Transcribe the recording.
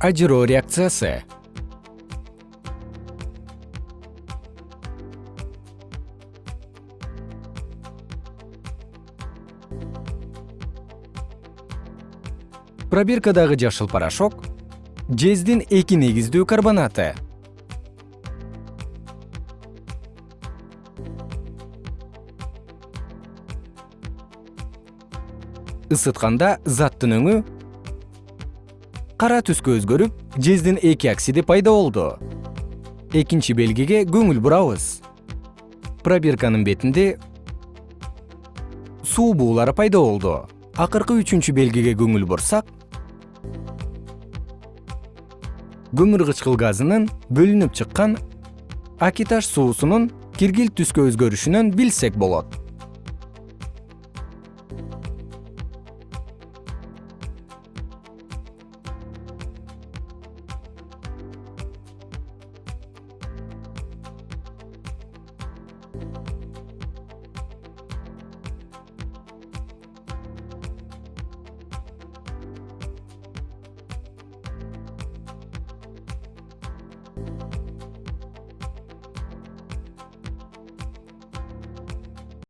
ажыроо реакциясы. Пробиркадагы жашыл порошок жездин эки негиздүү карбонаты. Ысытканда заттын өңү кара түскө өзгөрүп жездин эки оксиди пайда болду. Экинчи белгиге көңүл бурабыз. Пробирканын бетинде суу буулары пайда болду. Акыркы үчүнчү белгиге көңүл бурсак көмүр кычкыл газынын бөлүнүп чыккан акиташ суусунун киргилт түскө өзгөрүшүнөн билсек болот